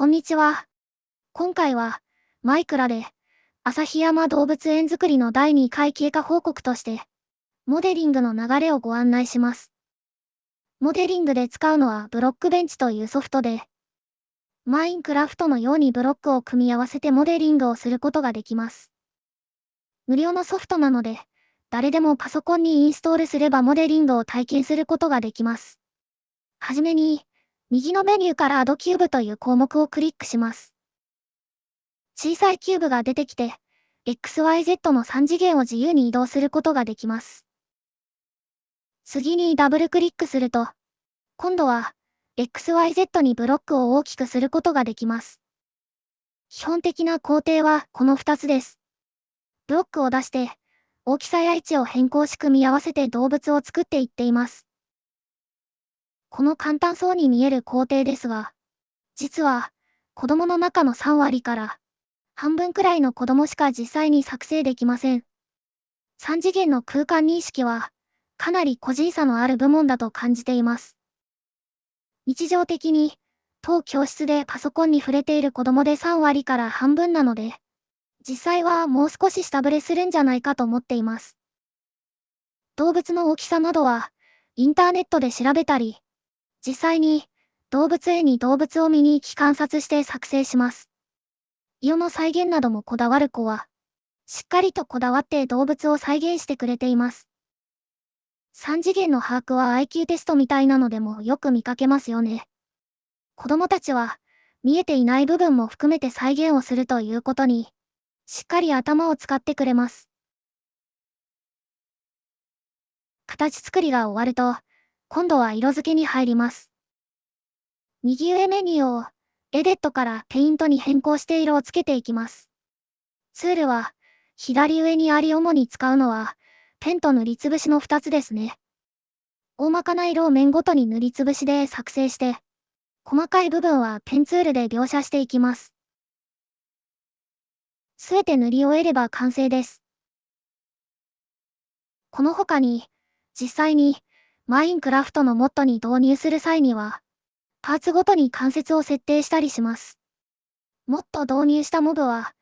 こんにちは。今回は、マイクラで、旭山動物園づくりの第2回経過報告として、モデリングの流れをご案内します。モデリングで使うのはブロックベンチというソフトで、マインクラフトのようにブロックを組み合わせてモデリングをすることができます。無料のソフトなので、誰でもパソコンにインストールすればモデリングを体験することができます。はじめに、右のメニューから Add Cube という項目をクリックします。小さいキューブが出てきて、XYZ の3次元を自由に移動することができます。次にダブルクリックすると、今度は XYZ にブロックを大きくすることができます。基本的な工程はこの2つです。ブロックを出して、大きさや位置を変更し組み合わせて動物を作っていっています。この簡単そうに見える工程ですが、実は、子供の中の3割から半分くらいの子供しか実際に作成できません。3次元の空間認識は、かなり個人差のある部門だと感じています。日常的に、当教室でパソコンに触れている子供で3割から半分なので、実際はもう少し下振れするんじゃないかと思っています。動物の大きさなどは、インターネットで調べたり、実際に動物園に動物を見に行き観察して作成します。色の再現などもこだわる子は、しっかりとこだわって動物を再現してくれています。3次元の把握は IQ テストみたいなのでもよく見かけますよね。子供たちは、見えていない部分も含めて再現をするということに、しっかり頭を使ってくれます。形作りが終わると、今度は色付けに入ります。右上メニューを、エデットからペイントに変更して色をつけていきます。ツールは、左上にあり主に使うのは、ペンと塗りつぶしの2つですね。大まかな色を面ごとに塗りつぶしで作成して、細かい部分はペンツールで描写していきます。すべて塗り終えれば完成です。この他に、実際にマインクラフトのモッドに導入する際には、パーツごとに関節を設定したりします。もっと導入したモブは、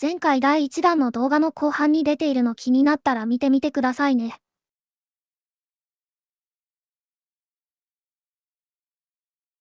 前回第1弾の動画の後半に出ているの気になったら見てみてくださいね。